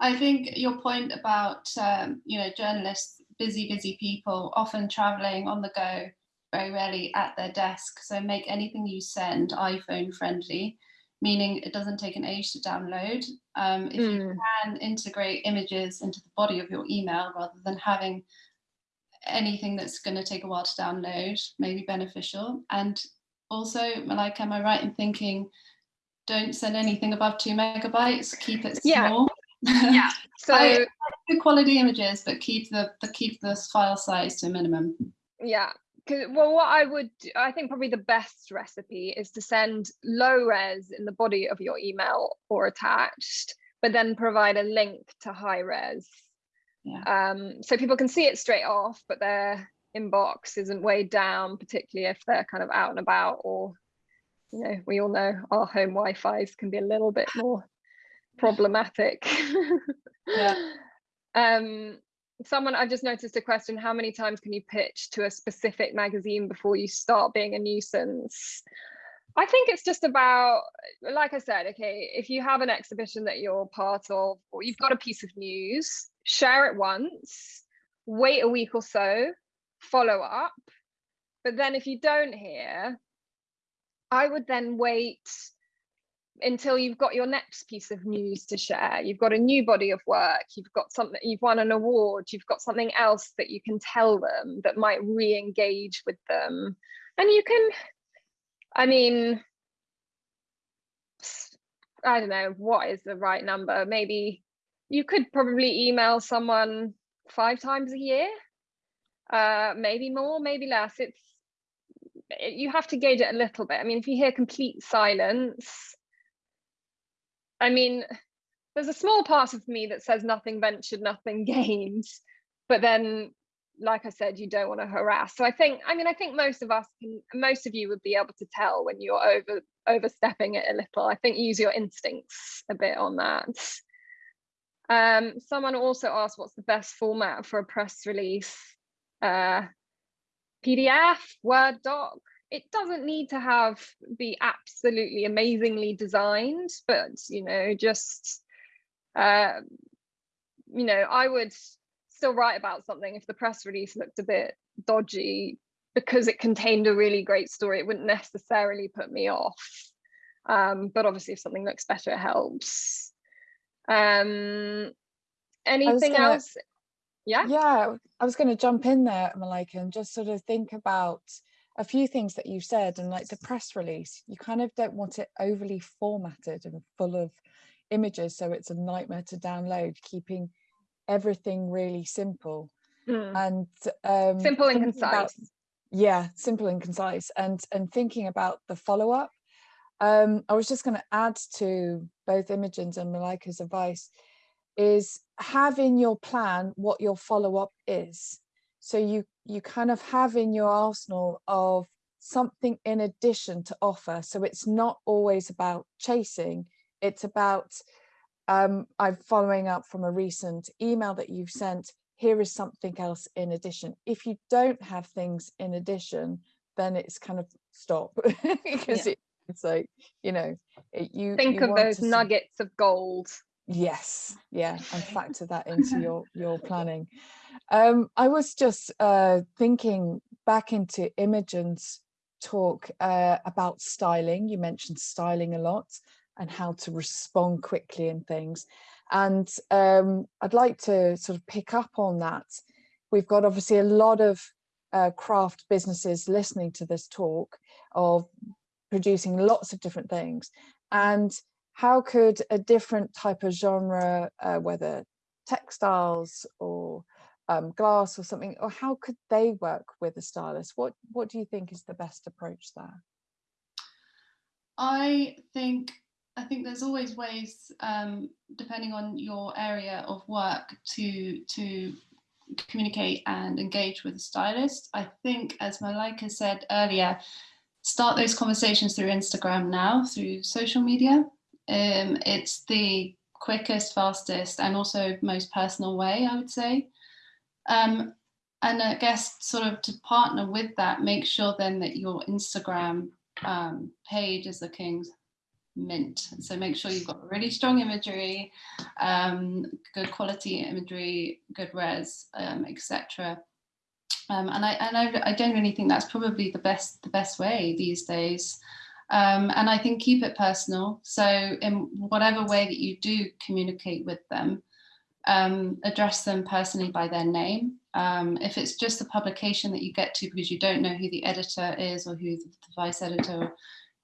B: I think your point about um, you know journalists, busy, busy people, often traveling on the go, very rarely at their desk. So make anything you send iPhone friendly, meaning it doesn't take an age to download. Um, if mm. you can integrate images into the body of your email rather than having anything that's going to take a while to download may be beneficial. And also, Malaika, am I right in thinking don't send anything above two megabytes, keep it small?
C: Yeah. yeah. So
B: good quality images, but keep the, the keep the file size to a minimum.
C: Yeah. Well, what I would, I think probably the best recipe is to send low res in the body of your email or attached, but then provide a link to high res yeah. Um, so people can see it straight off, but their inbox isn't weighed down, particularly if they're kind of out and about or, you know, we all know our home Wi-Fi's can be a little bit more problematic. yeah. Um, someone I've just noticed a question, how many times can you pitch to a specific magazine before you start being a nuisance? I think it's just about, like I said, okay, if you have an exhibition that you're part of, or you've got a piece of news, share it once, wait a week or so, follow up. But then if you don't hear, I would then wait until you've got your next piece of news to share. You've got a new body of work, you've got something, you've won an award, you've got something else that you can tell them that might re engage with them. And you can, I mean, I don't know, what is the right number? Maybe you could probably email someone five times a year, uh, maybe more, maybe less. It's it, you have to gauge it a little bit. I mean, if you hear complete silence, I mean, there's a small part of me that says nothing ventured, nothing gained, but then, like I said, you don't want to harass. So I think, I mean, I think most of us can, most of you would be able to tell when you're over overstepping it a little. I think use your instincts a bit on that. Um, someone also asked what's the best format for a press release? Uh, PDF, Word doc. It doesn't need to have be absolutely amazingly designed, but you know, just uh, you know, I would still write about something if the press release looked a bit dodgy because it contained a really great story. It wouldn't necessarily put me off. Um, but obviously, if something looks better, it helps. Um, anything gonna, else? Yeah.
A: Yeah, I was going to jump in there, Malaika, and just sort of think about a few things that you said and like the press release you kind of don't want it overly formatted and full of images so it's a nightmare to download keeping everything really simple mm. and um,
C: simple and concise about,
A: yeah simple and concise and and thinking about the follow-up um, I was just going to add to both Imogen's and Malaika's advice is have in your plan what your follow-up is. So you, you kind of have in your arsenal of something in addition to offer. So it's not always about chasing, it's about um, I'm following up from a recent email that you've sent, here is something else in addition. If you don't have things in addition, then it's kind of stop because yeah. it it's like you know you
C: think
A: you
C: of those nuggets see... of gold
A: yes yeah and factor that into your your planning um i was just uh thinking back into imogen's talk uh, about styling. You mentioned styling a lot and how to respond quickly and things. And um, I'd like to sort of pick up on that. We've got obviously a lot of uh, craft businesses listening to this talk of producing lots of different things. And how could a different type of genre, uh, whether textiles or um, glass or something, or how could they work with a stylist? What, what do you think is the best approach there?
B: I think I think there's always ways, um, depending on your area of work, to to communicate and engage with a stylist. I think, as Malaika said earlier, start those conversations through Instagram now, through social media. Um, it's the quickest, fastest, and also most personal way, I would say. Um, and I guess sort of to partner with that, make sure then that your Instagram um, page is looking mint. So make sure you've got really strong imagery, um, good quality imagery, good res, um, etc. Um, and I and I, I genuinely think that's probably the best the best way these days. Um, and I think keep it personal. So in whatever way that you do communicate with them, um, address them personally by their name. Um, if it's just a publication that you get to because you don't know who the editor is or who the vice editor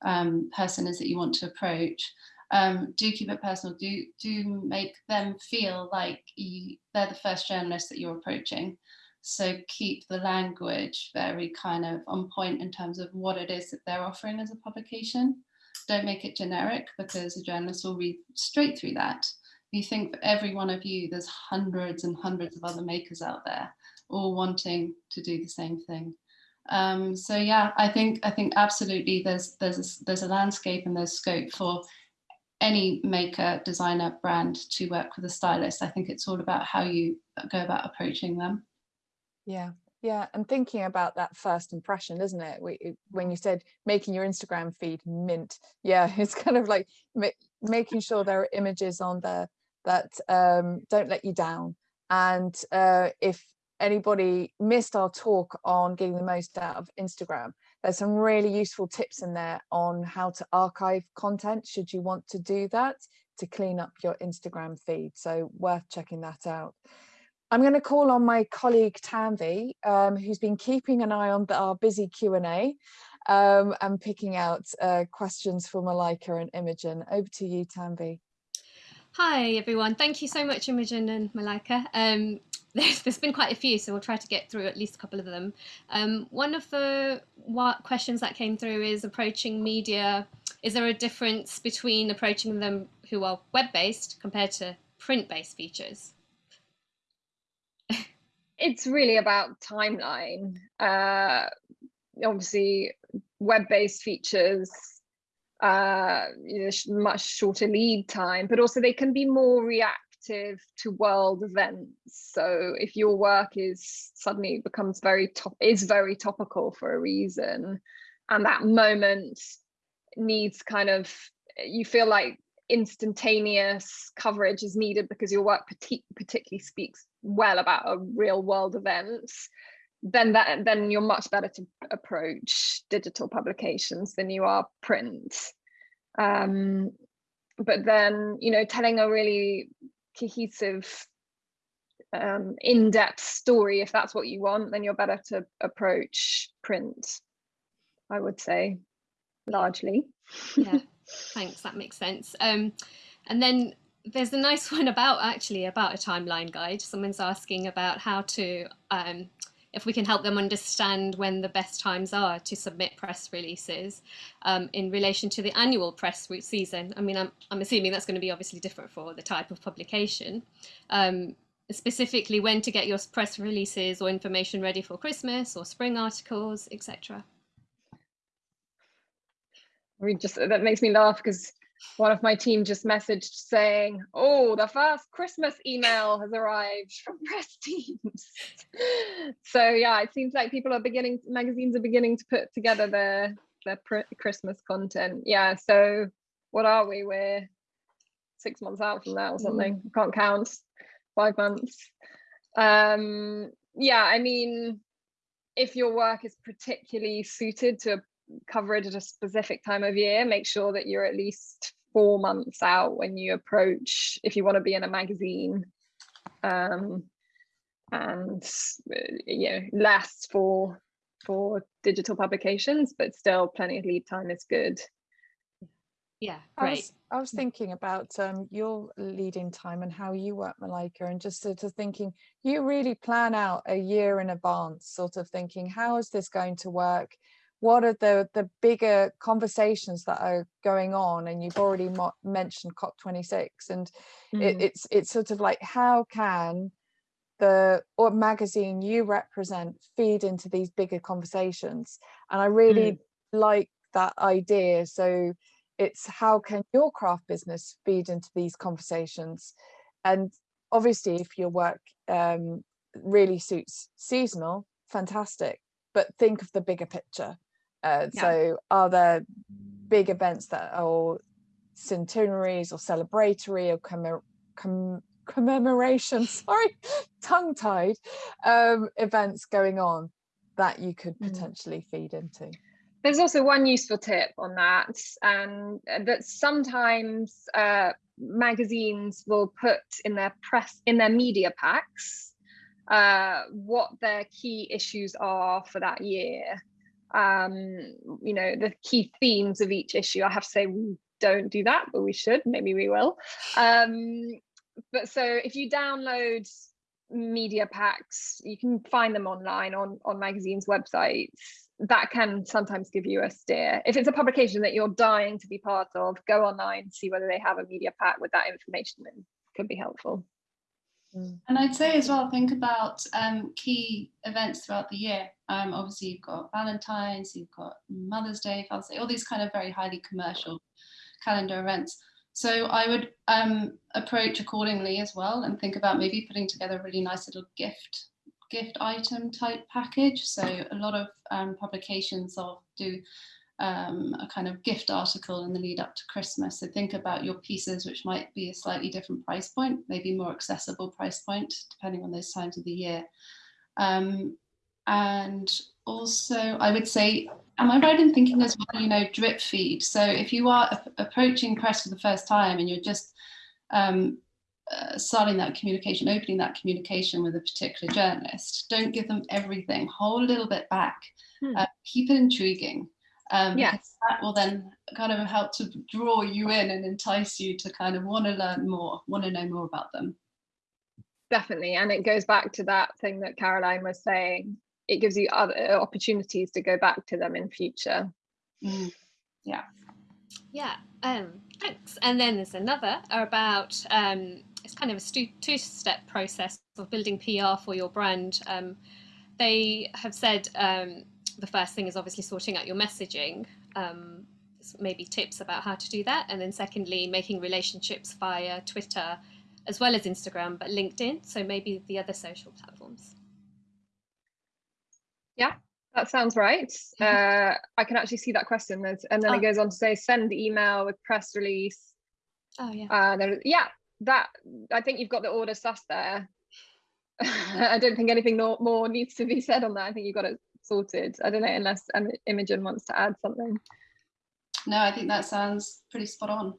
B: um, person is that you want to approach, um, do keep it personal. Do do make them feel like you, they're the first journalist that you're approaching. So keep the language very kind of on point in terms of what it is that they're offering as a publication. Don't make it generic because a journalist will read straight through that. You think for every one of you, there's hundreds and hundreds of other makers out there, all wanting to do the same thing. Um, so yeah, I think I think absolutely there's there's a, there's a landscape and there's scope for any maker, designer, brand to work with a stylist. I think it's all about how you go about approaching them.
A: Yeah, yeah, and thinking about that first impression, isn't it? When you said making your Instagram feed mint, yeah, it's kind of like ma making sure there are images on there that um, don't let you down. And uh, if anybody missed our talk on getting the most out of Instagram, there's some really useful tips in there on how to archive content should you want to do that to clean up your Instagram feed. So worth checking that out. I'm going to call on my colleague Tanvi, um, who's been keeping an eye on our busy Q&A um, and picking out uh, questions for Malaika and Imogen. Over to you, Tanvi.
D: Hi everyone, thank you so much Imogen and Malaika. Um, there's, there's been quite a few, so we'll try to get through at least a couple of them. Um, one of the questions that came through is approaching media. Is there a difference between approaching them who are web-based compared to print-based features?
C: It's really about timeline. Uh, obviously, web-based features uh, you know, much shorter lead time, but also they can be more reactive to world events. So if your work is suddenly becomes very top is very topical for a reason, and that moment needs kind of you feel like instantaneous coverage is needed because your work particularly speaks well about a real world event then that then you're much better to approach digital publications than you are print. Um, but then you know telling a really cohesive um, in-depth story if that's what you want then you're better to approach print i would say largely.
D: Yeah thanks that makes sense um, and then there's a nice one about actually about a timeline guide someone's asking about how to um, if we can help them understand when the best times are to submit press releases um, in relation to the annual press season. I mean, I'm, I'm assuming that's going to be obviously different for the type of publication. Um, specifically when to get your press releases or information ready for Christmas or spring articles, etc.
C: Mean, just that makes me laugh because one of my team just messaged saying, oh, the first Christmas email has arrived from press teams. so yeah, it seems like people are beginning, magazines are beginning to put together their, their Christmas content. Yeah, so what are we? We're six months out from that or something. Mm. I can't count, five months. Um, yeah, I mean, if your work is particularly suited to a coverage at a specific time of year. Make sure that you're at least four months out when you approach, if you want to be in a magazine. Um, and you know, less for for digital publications, but still plenty of lead time is good.
D: Yeah,
A: I was, I was thinking about um, your leading time and how you work, Malaika, and just sort of thinking you really plan out a year in advance, sort of thinking, how is this going to work? What are the the bigger conversations that are going on? And you've already mentioned COP26, and it,
C: Mm.
A: it's it's sort of like how can the or magazine you represent feed into these bigger conversations? And I really like that idea. So it's how can your craft business feed into these conversations and obviously if your work um, really suits seasonal fantastic but think of the bigger picture uh,
C: Yeah.
A: so are there big events that are centenaries or celebratory or commem- com- commemoration sorry tongue tied um, events going on that you could
C: Mm.
A: potentially feed into
C: There's also one useful tip on that, and uh, that sometimes uh, magazines will put in their press in their media packs uh, what their key issues are for that year. Um, you know, the key themes of each issue. I have to say we don't do that, but we should. Maybe we will. Um, but so if you download media packs, you can find them online on on magazines' websites that can sometimes give you a steer. If it's a publication that you're dying to be part of, go online, see whether they have a media pack with that information in. Could be helpful.
B: And I'd say as well, think about um, key events throughout the year. Um, obviously, you've got Valentine's, you've got Mother's Day, Father's Day, all these kind of very highly commercial calendar events. So I would um, approach accordingly as well and think about maybe putting together a really nice little gift gift item type package. So a lot of um, publications will do um, a kind of gift article in the lead up to Christmas. So think about your pieces, which might be a slightly different price point, maybe more accessible price point, depending on those times of the year. Um, and also, I would say, am I right in thinking as well, you know, drip feed? So if you are approaching press for the first time and you're just um, uh, starting that communication, opening that communication with a particular journalist, don't give them everything. Hold a little bit back.
C: Hmm.
B: Uh, keep it intriguing. Um,
C: Yes.
B: that will then kind of help to draw you in and entice you to kind of want to learn more, want to know more about them.
C: Definitely. And it goes back to that thing that Caroline was saying. It gives you other opportunities to go back to them in future.
B: Mm.
D: Yeah, um, thanks. And then there's another about um, it's kind of a two-step process of building PR for your brand. Um, they have said um, the first thing is obviously sorting out your messaging. Um, maybe tips about how to do that, and then secondly, making relationships via Twitter as well as Instagram, but LinkedIn. So maybe the other social platforms.
C: Yeah, that sounds right. Uh, I can actually see that question. There's, and then
D: Oh.
C: it goes on to say send email with press release.
D: Oh yeah.
C: Uh, there, yeah, that I think you've got the order sus there. I don't think anything more, more needs to be said on that. I think you've got it sorted. I don't know unless um, Imogen wants to add something.
B: No, I think that sounds pretty spot on.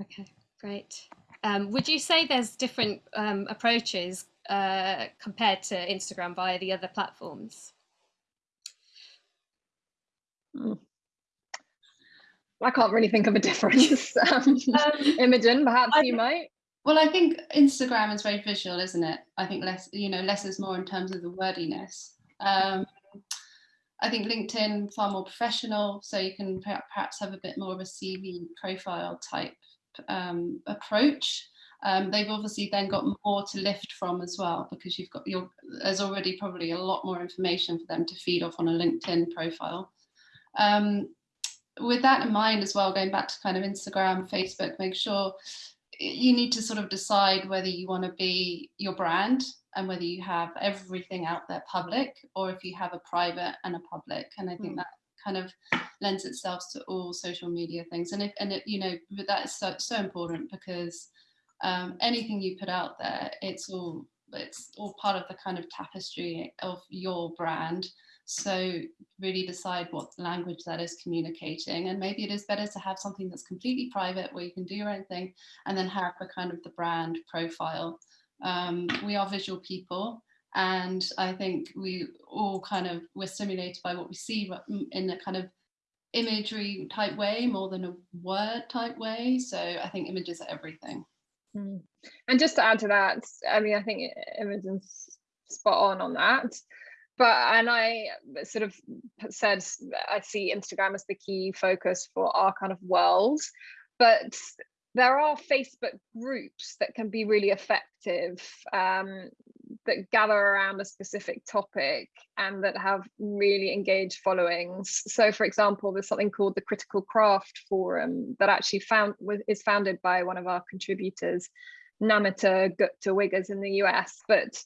D: Okay, great. Um, would you say there's different um, approaches uh, compared to Instagram via the other platforms?
C: I can't really think of a difference. um, Imogen, perhaps
B: I
C: you might.
B: Well, I think Instagram is very visual, isn't it? I think less, you know, less is more in terms of the wordiness. Um, I think LinkedIn far more professional, so you can perhaps have a bit more of a CV profile type um, approach. Um, they've obviously then got more to lift from as well because you've got your there's already probably a lot more information for them to feed off on a LinkedIn profile. Um, with that in mind as well, going back to kind of Instagram, Facebook, make sure you need to sort of decide whether you want to be your brand and whether you have everything out there public or if you have a private and a public. And I think
C: Mm.
B: that kind of lends itself to all social media things. And if and it, you know, but that is so so important because um, anything you put out there, it's all it's all part of the kind of tapestry of your brand. So really decide what language that is communicating. And maybe it is better to have something that's completely private where you can do your own thing and then have the kind of the brand profile. Um, we are visual people and I think we all kind of, we're stimulated by what we see in a kind of imagery type way more than a word type way. So I think images are everything.
C: Mm. And just to add to that, I mean, I think Imogen's spot on on that. But and I sort of said I see Instagram as the key focus for our kind of world, but there are Facebook groups that can be really effective um, that gather around a specific topic and that have really engaged followings. So, for example, there's something called the Critical Craft Forum that actually found is founded by one of our contributors, Namita Gupta Wiggers in the US. But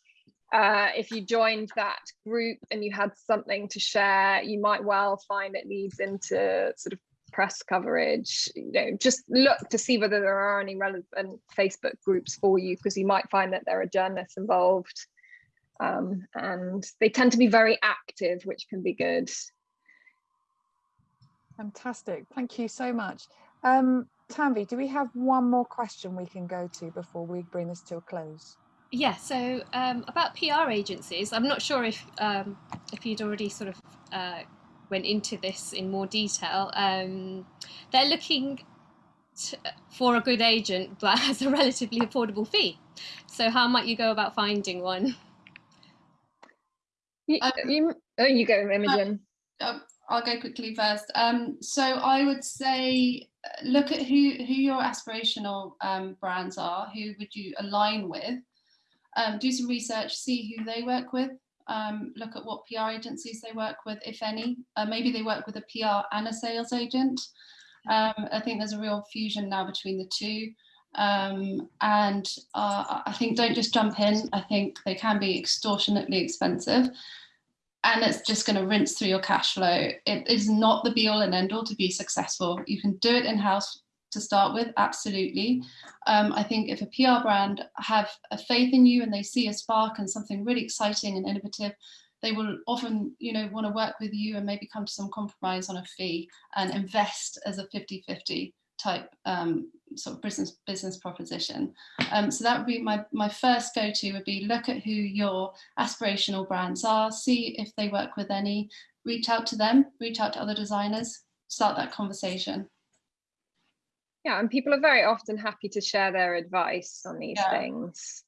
C: uh, if you joined that group and you had something to share, you might well find it leads into sort of press coverage you know just look to see whether there are any relevant facebook groups for you because you might find that there are journalists involved um, and they tend to be very active which can be good.
A: Fantastic. Thank you so much. Um Tanvi, do we have one more question we can go to before we bring this to a close?
D: Yeah so um, about pr agencies i'm not sure if um, if you'd already sort of uh, went into this in more detail. Um, they're looking for a good agent but has a relatively affordable fee. So how might you go about finding one?
C: You, um, you, oh, you go, Imogen.
B: Uh, I'll go quickly first. Um, so I would say uh, look at who, who your aspirational um, brands are, who would you align with, um, do some research, see who they work with, um, look at what PR agencies they work with, if any. Uh, maybe they work with a PR and a sales agent. Um, I think there's a real fusion now between the two. Um, and uh, I think don't just jump in. I think they can be extortionately expensive and it's just going to rinse through your cash flow. It is not the be all and end all to be successful. You can do it in house to start with, absolutely. Um, I think if a PR brand have a faith in you and they see a spark and something really exciting and innovative, they will often, you know, want to work with you and maybe come to some compromise on a fee and invest as a 50-50 type um, sort of business business proposition. Um, so that would be my, my first go-to would be look at who your aspirational brands are, see if they work with any, reach out to them, reach out to other designers, start that conversation.
C: Yeah, and people are very often happy to share their advice on these yeah. things.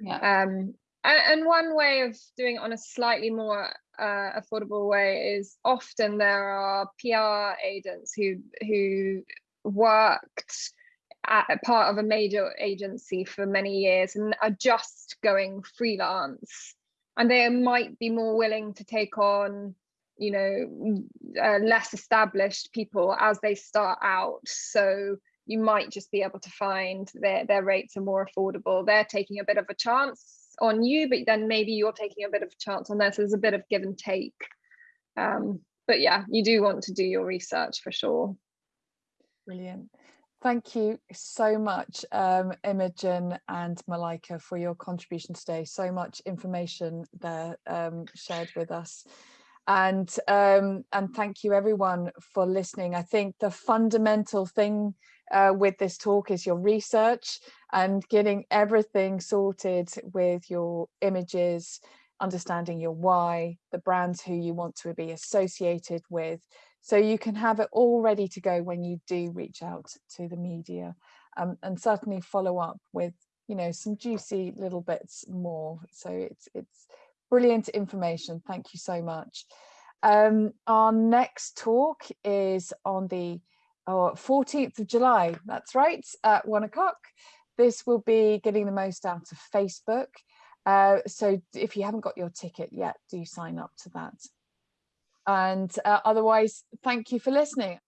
C: Yeah. Um, and, and, one way of doing it on a slightly more uh, affordable way is often there are PR agents who who worked at part of a major agency for many years and are just going freelance, and they might be more willing to take on you know uh, less established people as they start out so you might just be able to find their, their rates are more affordable. They're taking a bit of a chance on you, but then maybe you're taking a bit of a chance on this. There's a bit of give and take. Um, but yeah, you do want to do your research for sure.
A: Brilliant. Thank you so much, um, Imogen and Malaika, for your contribution today. So much information there um, shared with us. And, um, and thank you everyone for listening. I think the fundamental thing uh, with this talk is your research and getting everything sorted with your images, understanding your why, the brands who you want to be associated with, so you can have it all ready to go when you do reach out to the media um, and certainly follow up with you know some juicy little bits more. So it's it's brilliant information. Thank you so much. Um, our next talk is on the oh, 14th of July, that's right, at one o'clock. This will be getting the most out of Facebook. Uh, so if you haven't got your ticket yet, do sign up to that. And uh, otherwise, thank you for listening.